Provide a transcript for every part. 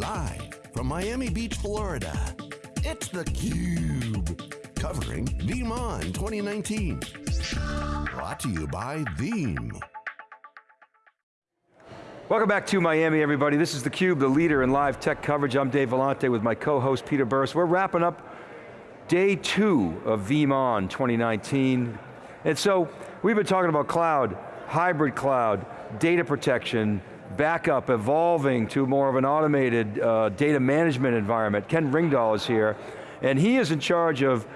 Live from Miami Beach, Florida, it's theCUBE. Covering VeeamON 2019. Brought to you by Veeam. Welcome back to Miami, everybody. This is theCUBE, the leader in live tech coverage. I'm Dave Vellante with my co-host Peter Burris. We're wrapping up day two of VeeamON 2019. And so, we've been talking about cloud, hybrid cloud, data protection, backup evolving to more of an automated uh, data management environment. Ken Ringdahl is here, and he is in charge of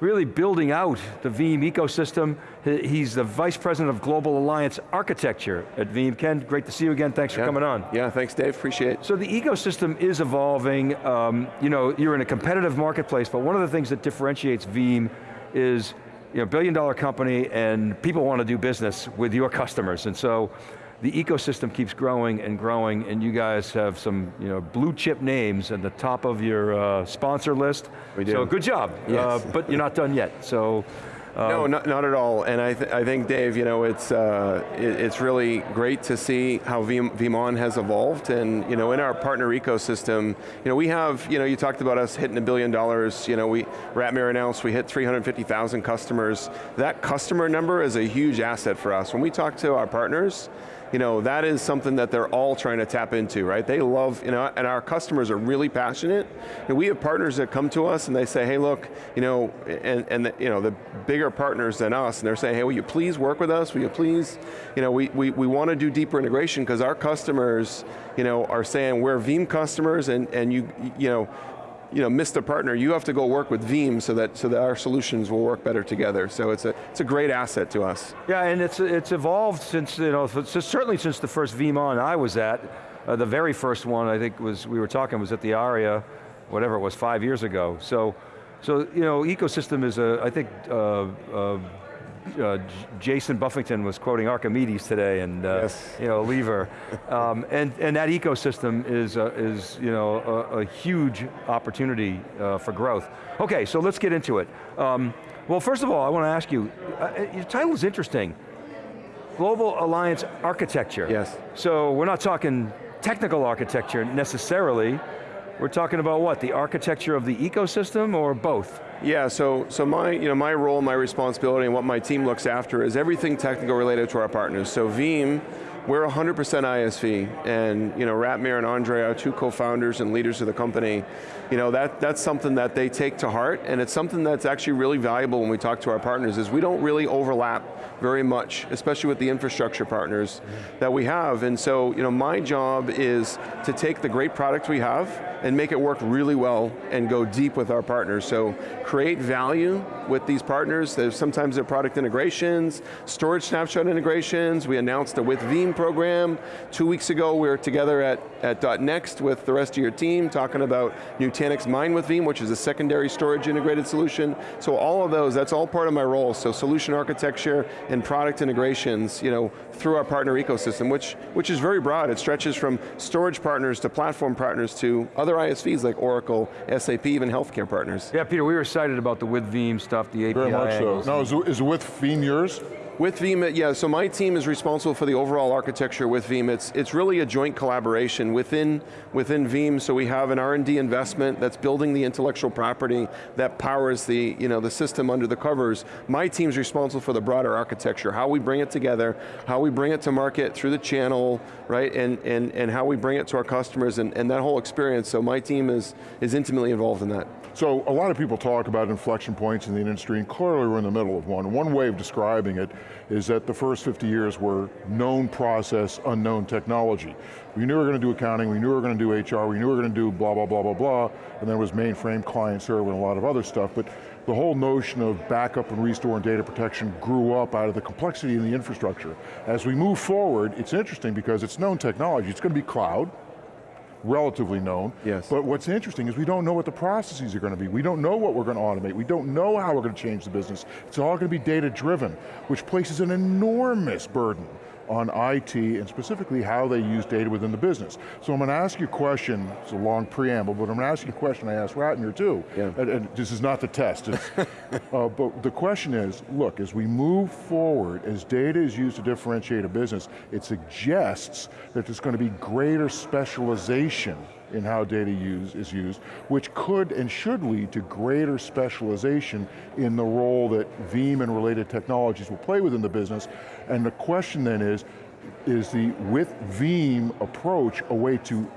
really building out the Veeam ecosystem. He's the Vice President of Global Alliance Architecture at Veeam. Ken, great to see you again, thanks yeah. for coming on. Yeah, thanks Dave, appreciate it. So the ecosystem is evolving. Um, you know, you're in a competitive marketplace, but one of the things that differentiates Veeam is you know, billion dollar company and people want to do business with your customers. And so the ecosystem keeps growing and growing and you guys have some you know, blue chip names at the top of your uh, sponsor list. We do. So good job, yes. uh, but you're not done yet. So um, no, not, not at all. And I, th I think, Dave, you know, it's, uh, it, it's really great to see how VeeamON has evolved. And, you know, in our partner ecosystem, you know, we have, you know, you talked about us hitting a billion dollars. You know, we, Ratmir announced we hit 350,000 customers. That customer number is a huge asset for us. When we talk to our partners, you know, that is something that they're all trying to tap into, right? They love, you know, and our customers are really passionate. And we have partners that come to us and they say, hey look, you know, and, and the, you know, the bigger partners than us, and they're saying, hey, will you please work with us? Will you please, you know, we, we, we want to do deeper integration because our customers, you know, are saying we're Veeam customers and, and you, you know, you know, missed a partner, you have to go work with Veeam so that, so that our solutions will work better together. So it's a, it's a great asset to us. Yeah, and it's, it's evolved since, you know, certainly since the first VeeamON I was at, uh, the very first one I think was, we were talking was at the ARIA, whatever it was, five years ago. So, so you know, ecosystem is a, I think, uh, uh, uh, Jason Buffington was quoting Archimedes today and uh, yes. you know, Lever. um, and, and that ecosystem is, uh, is you know, a, a huge opportunity uh, for growth. Okay, so let's get into it. Um, well, first of all, I want to ask you, uh, your title is interesting. Global Alliance Architecture. Yes. So we're not talking technical architecture necessarily, we're talking about what, the architecture of the ecosystem or both? Yeah, so, so my, you know, my role, my responsibility, and what my team looks after is everything technical related to our partners. So Veeam, we're 100% ISV, and you know, Ratmir and Andre, our two co-founders and leaders of the company, you know, that, that's something that they take to heart, and it's something that's actually really valuable when we talk to our partners, is we don't really overlap very much, especially with the infrastructure partners that we have, and so, you know, my job is to take the great product we have and make it work really well and go deep with our partners. So create value with these partners. There's sometimes they're product integrations, storage snapshot integrations. We announced a with Veeam program. Two weeks ago we were together at, at .next with the rest of your team talking about Nutanix Mine with Veeam, which is a secondary storage integrated solution. So all of those, that's all part of my role. So solution architecture and product integrations, you know, through our partner ecosystem, which, which is very broad. It stretches from storage partners to platform partners to other ISVs like Oracle, SAP, even healthcare partners. Yeah, Peter, we were excited about the with Veeam stuff, the API Very much angles. so. Now, is, is with Veeam yours? With Veeam, yeah, so my team is responsible for the overall architecture with Veeam. It's, it's really a joint collaboration within, within Veeam, so we have an R&D investment that's building the intellectual property that powers the, you know, the system under the covers. My team's responsible for the broader architecture, how we bring it together, how we bring it to market through the channel, right, and, and, and how we bring it to our customers and, and that whole experience, so my team is, is intimately involved in that. So a lot of people talk about inflection points in the industry, and clearly we're in the middle of one. One way of describing it is that the first 50 years were known process, unknown technology. We knew we were going to do accounting, we knew we were going to do HR, we knew we were going to do blah, blah, blah, blah, blah, and then it was mainframe, client server, and a lot of other stuff, but the whole notion of backup and restore and data protection grew up out of the complexity in the infrastructure. As we move forward, it's interesting because it's known technology, it's going to be cloud, relatively known. Yes. But what's interesting is we don't know what the processes are going to be. We don't know what we're going to automate. We don't know how we're going to change the business. It's all going to be data driven, which places an enormous burden on IT and specifically how they use data within the business. So I'm going to ask you a question, it's a long preamble, but I'm going to ask you a question I asked Ratmir too. Yeah. And, and this is not the test, uh, but the question is, look, as we move forward, as data is used to differentiate a business, it suggests that there's going to be greater specialization in how data use, is used, which could and should lead to greater specialization in the role that Veeam and related technologies will play within the business. And the question then is, is the with Veeam approach a way to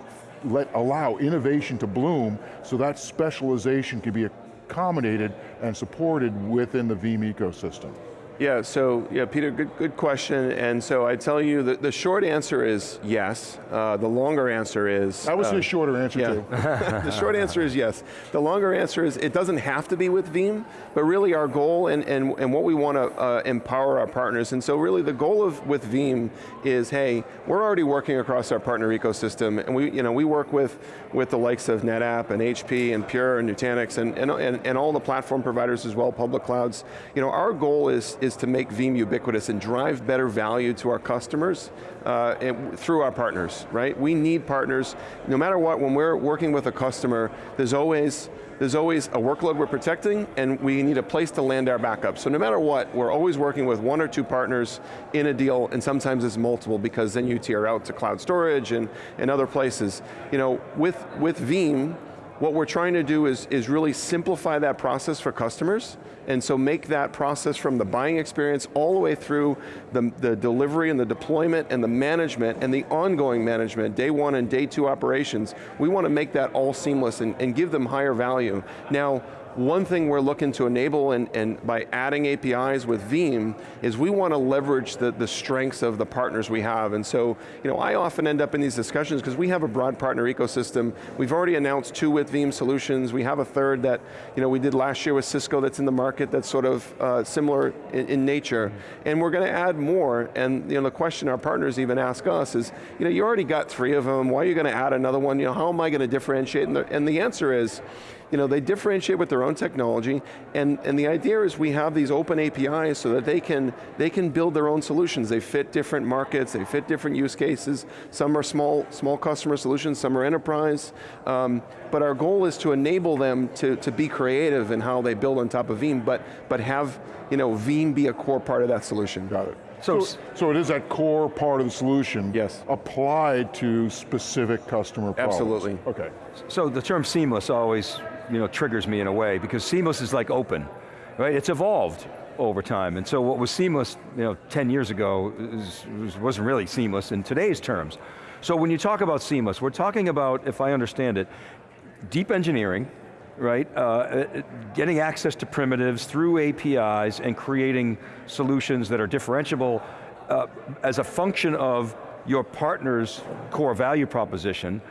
let allow innovation to bloom so that specialization can be accommodated and supported within the Veeam ecosystem? Yeah, so yeah, Peter, good, good question. And so I tell you, the, the short answer is yes. Uh, the longer answer is... That was uh, the shorter answer yeah. too. the short answer is yes. The longer answer is it doesn't have to be with Veeam, but really our goal and, and, and what we want to uh, empower our partners. And so really the goal of with Veeam is, hey, we're already working across our partner ecosystem, and we, you know, we work with, with the likes of NetApp and HP and Pure and Nutanix and, and, and, and all the platform providers as well, public clouds. You know, our goal is, is to make Veeam ubiquitous and drive better value to our customers uh, through our partners, right? We need partners, no matter what, when we're working with a customer, there's always there's always a workload we're protecting and we need a place to land our backup. So no matter what, we're always working with one or two partners in a deal and sometimes it's multiple because then you tier out to cloud storage and, and other places. You know, with, with Veeam, what we're trying to do is, is really simplify that process for customers, and so make that process from the buying experience all the way through the, the delivery and the deployment and the management and the ongoing management, day one and day two operations, we want to make that all seamless and, and give them higher value. Now, one thing we're looking to enable and, and by adding APIs with Veeam is we want to leverage the, the strengths of the partners we have. And so, you know, I often end up in these discussions because we have a broad partner ecosystem. We've already announced two with Veeam solutions. We have a third that, you know, we did last year with Cisco that's in the market that's sort of uh, similar in, in, nature. And we're going to add more. And you know, the question our partners even ask us is, you know, you already got three of them. Why are you going to add another one? You know, how am I going to differentiate? And the, and the answer is, you know, they differentiate with their own technology, and, and the idea is we have these open APIs so that they can, they can build their own solutions. They fit different markets, they fit different use cases. Some are small, small customer solutions, some are enterprise, um, but our goal is to enable them to, to be creative in how they build on top of Veeam, but, but have you know, Veeam be a core part of that solution. Got it. So, so, so, it is that core part of the solution yes. applied to specific customer problems. Absolutely. Okay. So the term seamless always you know, triggers me in a way, because seamless is like open, right? It's evolved over time, and so what was seamless you know, 10 years ago is, wasn't really seamless in today's terms. So when you talk about seamless, we're talking about, if I understand it, deep engineering, right? Uh, uh getting access to primitives through APIs and creating solutions that are differentiable uh, as a function of your partner's core value proposition,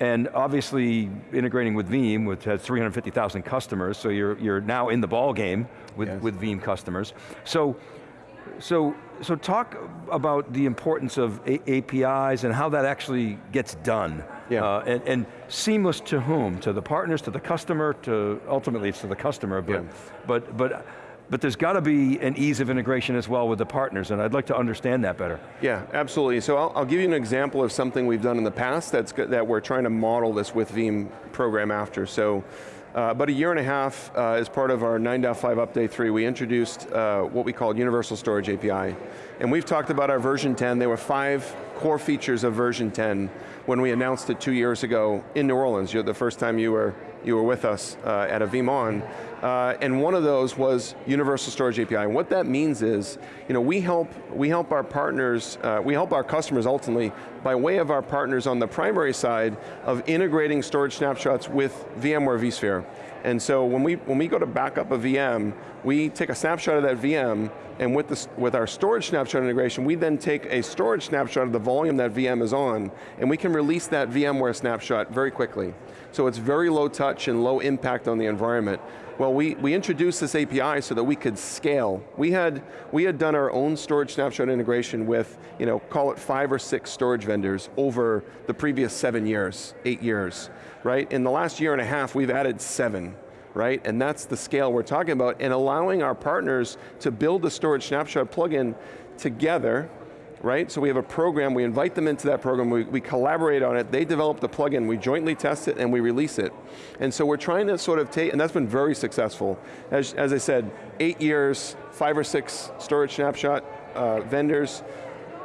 and obviously integrating with Veeam, which has 350,000 customers, so you're, you're now in the ball game with, yes. with Veeam customers. So, so, so talk about the importance of A APIs and how that actually gets done. Yeah. Uh, and, and, seamless to whom? To the partners, to the customer, to, ultimately it's to the customer, but, yeah. but, but but there's got to be an ease of integration as well with the partners, and I'd like to understand that better. Yeah, absolutely. So I'll, I'll give you an example of something we've done in the past that's that we're trying to model this with Veeam program after. So uh, about a year and a half, uh, as part of our 9.5 update 3, we introduced uh, what we called Universal Storage API. And we've talked about our version 10, there were five core features of version 10 when we announced it two years ago in New Orleans. The first time you were, you were with us uh, at a VeeamON. Uh, and one of those was Universal Storage API. And what that means is, you know, we help, we help our partners, uh, we help our customers ultimately by way of our partners on the primary side of integrating storage snapshots with VMware vSphere. And so when we, when we go to back up a VM, we take a snapshot of that VM, and with, the, with our storage snapshot integration, we then take a storage snapshot of the volume that VM is on, and we can release that VMware snapshot very quickly. So it's very low touch and low impact on the environment. Well, we, we introduced this API so that we could scale. We had, we had done our own storage snapshot integration with, you know, call it five or six storage vendors over the previous seven years, eight years, right? In the last year and a half, we've added seven right? And that's the scale we're talking about, and allowing our partners to build the storage snapshot plugin together right? So we have a program, we invite them into that program, we, we collaborate on it, they develop the plugin, we jointly test it, and we release it. And so we're trying to sort of take, and that's been very successful. As, as I said, eight years, five or six storage snapshot uh, vendors,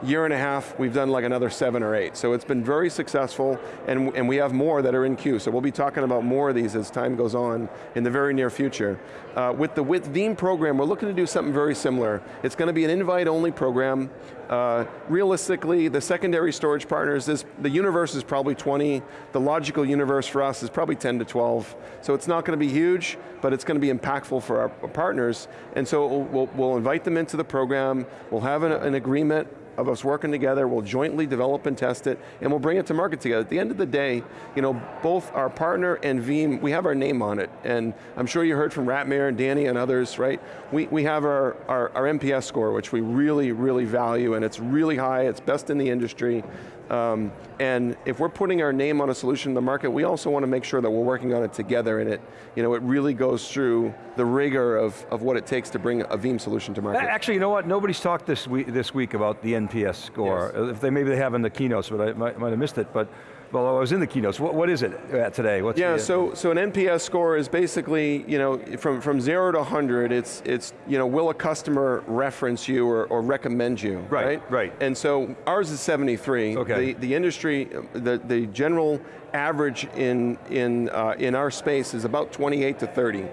year and a half, we've done like another seven or eight. So it's been very successful, and, and we have more that are in queue. So we'll be talking about more of these as time goes on in the very near future. Uh, with the with Veeam program, we're looking to do something very similar. It's going to be an invite-only program. Uh, realistically, the secondary storage partners, this, the universe is probably 20. The logical universe for us is probably 10 to 12. So it's not going to be huge, but it's going to be impactful for our partners. And so we'll, we'll invite them into the program. We'll have an, an agreement of us working together, we'll jointly develop and test it, and we'll bring it to market together. At the end of the day, you know, both our partner and Veeam, we have our name on it, and I'm sure you heard from Ratmir and Danny and others, right? We, we have our, our, our NPS score, which we really, really value, and it's really high, it's best in the industry. Um, and if we're putting our name on a solution in the market, we also want to make sure that we're working on it together and it, you know, it really goes through the rigor of, of what it takes to bring a Veeam solution to market. Actually, you know what? Nobody's talked this week, this week about the NPS score. Yes. If they maybe they have in the keynotes, but I might, might have missed it. But well, I was in the keynotes. What, what is it uh, today? What's yeah, the, so so an NPS score is basically, you know, from, from zero to 100, it's, it's you know, will a customer reference you or, or recommend you, right? Right, right. And so ours is 73. Okay. The, the industry, the, the general average in, in, uh, in our space is about 28 to 30.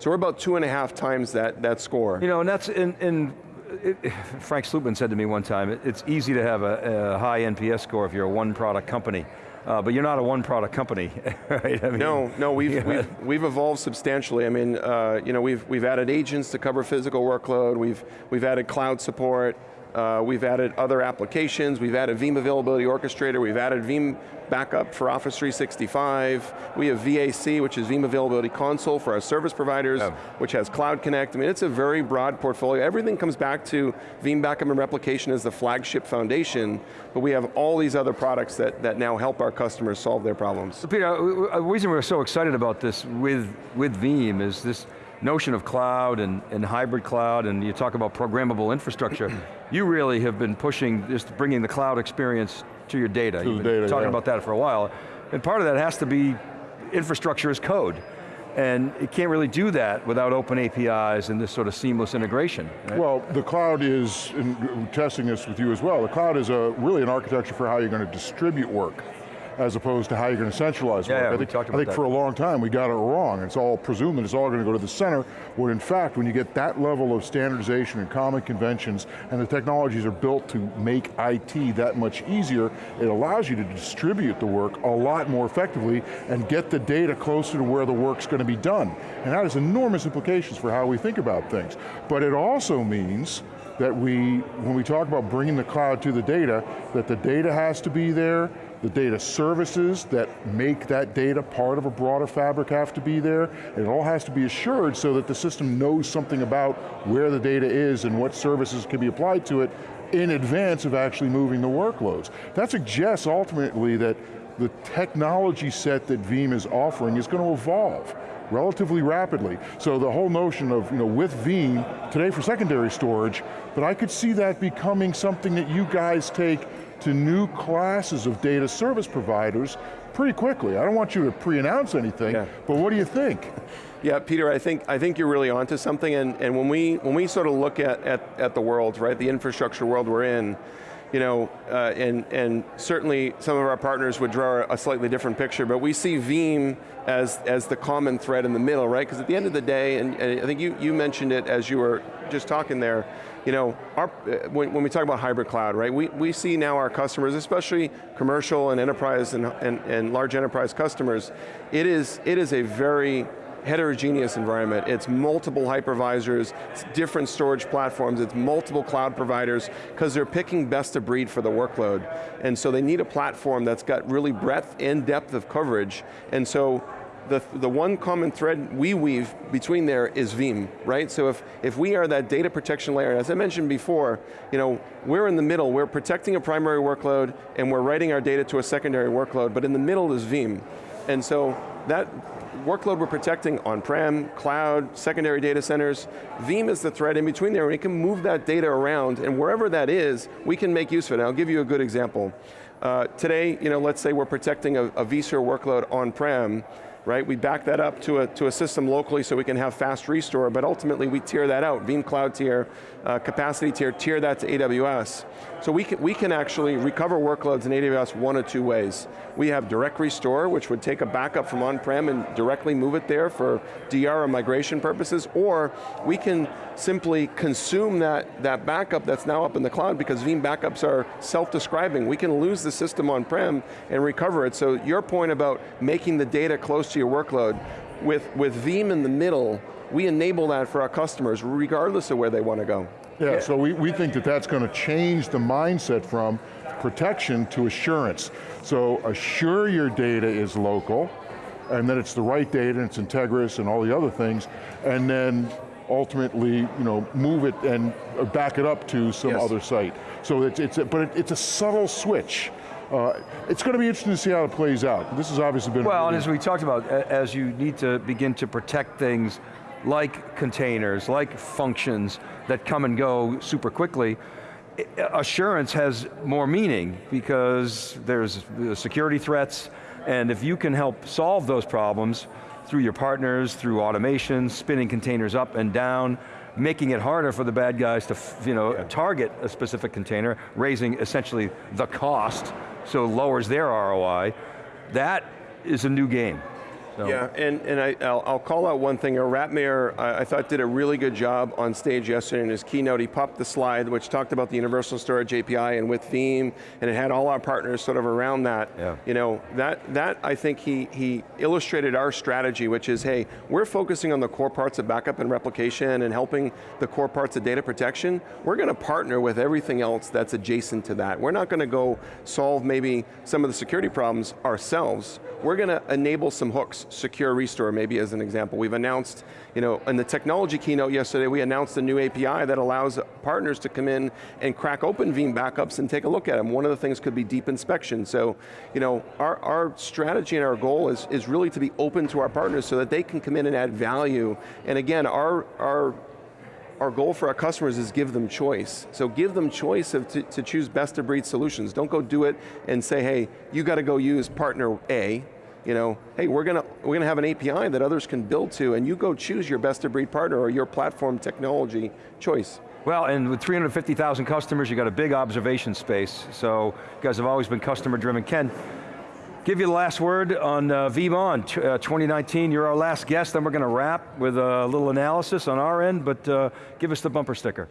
So we're about two and a half times that, that score. You know, and that's in, in it, Frank Slootman said to me one time, it, it's easy to have a, a, high NPS score if you're a one product company. Uh, but you're not a one product company, right? I mean, no, no, we've, yeah. we've, we've, evolved substantially. I mean, uh, you know, we've, we've added agents to cover physical workload, we've, we've added cloud support, uh, we've added other applications, we've added Veeam Availability Orchestrator, we've added Veeam Backup for Office 365, we have VAC, which is Veeam Availability Console for our service providers, yeah. which has Cloud Connect. I mean, it's a very broad portfolio. Everything comes back to Veeam Backup and Replication as the flagship foundation, but we have all these other products that, that now help our customers solve their problems. So Peter, the reason we're so excited about this with, with Veeam is this notion of cloud and, and hybrid cloud, and you talk about programmable infrastructure, you really have been pushing, just bringing the cloud experience to your data. To You've been data, talking yeah. about that for a while. And part of that has to be infrastructure as code. And it can't really do that without open APIs and this sort of seamless integration. Right? Well, the cloud is, testing this with you as well, the cloud is a, really an architecture for how you're going to distribute work as opposed to how you're going to centralize yeah. Yeah, I think, I think for a long time we got it wrong. It's all presumed that it's all going to go to the center, when in fact, when you get that level of standardization and common conventions, and the technologies are built to make IT that much easier, it allows you to distribute the work a lot more effectively and get the data closer to where the work's going to be done. And that has enormous implications for how we think about things. But it also means that we, when we talk about bringing the cloud to the data, that the data has to be there, the data services that make that data part of a broader fabric have to be there. It all has to be assured so that the system knows something about where the data is and what services can be applied to it in advance of actually moving the workloads. That suggests ultimately that the technology set that Veeam is offering is going to evolve relatively rapidly. So the whole notion of, you know, with Veeam, today for secondary storage, but I could see that becoming something that you guys take to new classes of data service providers pretty quickly. I don't want you to pre-announce anything, yeah. but what do you think? Yeah, Peter, I think I think you're really onto something, and, and when we when we sort of look at, at, at the world, right, the infrastructure world we're in, you know, uh, and, and certainly some of our partners would draw a slightly different picture, but we see Veeam as, as the common thread in the middle, right? Because at the end of the day, and, and, I think you, you mentioned it as you were just talking there, you know, our, uh, when, when, we talk about hybrid cloud, right, we, we see now our customers, especially commercial and enterprise and, and, and large enterprise customers, it is, it is a very heterogeneous environment. It's multiple hypervisors, it's different storage platforms, it's multiple cloud providers, because they're picking best of breed for the workload. And so they need a platform that's got really breadth and depth of coverage. And so the, the one common thread we weave between there is Veeam, right? So if, if we are that data protection layer, as I mentioned before, you know, we're in the middle, we're protecting a primary workload and we're writing our data to a secondary workload, but in the middle is Veeam. And so that workload we're protecting on-prem, cloud, secondary data centers. Veeam is the thread in between there, and we can move that data around, and wherever that is, we can make use of it. And I'll give you a good example. Uh, today, you know, let's say we're protecting a, a vSphere workload on-prem, right? We back that up to a, to a system locally so we can have fast restore, but ultimately we tier that out. Veeam Cloud tier, uh, capacity tier, tier that to AWS. So we can, we can actually recover workloads in AWS one of two ways. We have direct restore, which would take a backup from on-prem and directly move it there for DR or migration purposes, or we can simply consume that, that backup that's now up in the cloud because Veeam backups are self-describing. We can lose the system on-prem and recover it. So your point about making the data close to your workload, with, with Veeam in the middle, we enable that for our customers regardless of where they want to go. Yeah, yeah, so we, we think that that's going to change the mindset from protection to assurance. So assure your data is local, and that it's the right data, and it's integrous and all the other things, and then ultimately, you know, move it and back it up to some yes. other site. So it's, it's a, but it, it's a subtle switch. Uh, it's going to be interesting to see how it plays out. This has obviously been- Well, and as we talked about, as you need to begin to protect things like containers, like functions that come and go super quickly, assurance has more meaning because there's security threats, and if you can help solve those problems through your partners, through automation, spinning containers up and down, making it harder for the bad guys to you know, yeah. target a specific container, raising essentially the cost, so lowers their ROI, that is a new game. So. Yeah, and, and I, will I'll call out one thing. Ratmir, I, I, thought did a really good job on stage yesterday in his keynote. He popped the slide which talked about the Universal Storage API and with Veeam, and it had all our partners sort of around that. Yeah. You know, that, that I think he, he illustrated our strategy, which is, hey, we're focusing on the core parts of backup and replication and helping the core parts of data protection. We're going to partner with everything else that's adjacent to that. We're not going to go solve maybe some of the security problems ourselves. We're going to enable some hooks secure restore, maybe as an example. We've announced, you know, in the technology keynote yesterday, we announced a new API that allows partners to come in and crack open Veeam backups and take a look at them. One of the things could be deep inspection. So, you know, our, our strategy and our goal is, is really to be open to our partners so that they can come in and add value. And again, our, our our goal for our customers is give them choice. So give them choice of to, to choose best of breed solutions. Don't go do it and say, hey, you got to go use partner A, you know, hey, we're going to we're going to have an API that others can build to, and you go choose your best of breed partner or your platform technology choice. Well, and with 350,000 customers, you got a big observation space, so you guys have always been customer driven. Ken, give you the last word on uh, VeeamON uh, 2019. You're our last guest, then we're going to wrap with a little analysis on our end, but uh, give us the bumper sticker.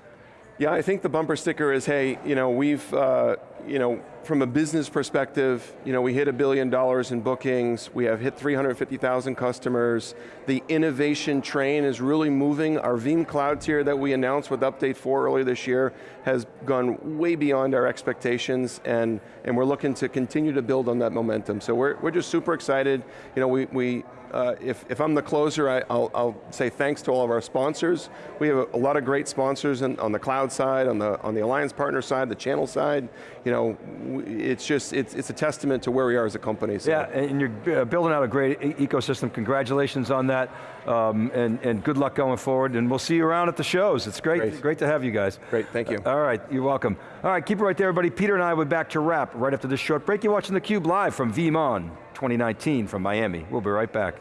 Yeah, I think the bumper sticker is, hey, you know, we've, uh, you know, from a business perspective, you know, we hit a billion dollars in bookings, we have hit 350,000 customers, the innovation train is really moving. Our Veeam Cloud tier that we announced with Update 4 earlier this year has gone way beyond our expectations, and, and we're looking to continue to build on that momentum. So we're, we're just super excited. You know, we, we uh, if, if I'm the closer, I, will say thanks to all of our sponsors. We have a, a lot of great sponsors in, on the cloud side, on the, on the alliance partner side, the channel side. You know, it's just, it's, it's a testament to where we are as a company. So. Yeah, and you're uh, building out a great e ecosystem. Congratulations on that, um, and, and good luck going forward, and we'll see you around at the shows. It's great, great, great to have you guys. Great, thank you. Uh, all right, you're welcome. All right, keep it right there, everybody. Peter and I will be back to wrap right after this short break. You're watching theCUBE live from VeeamON 2019 from Miami. We'll be right back.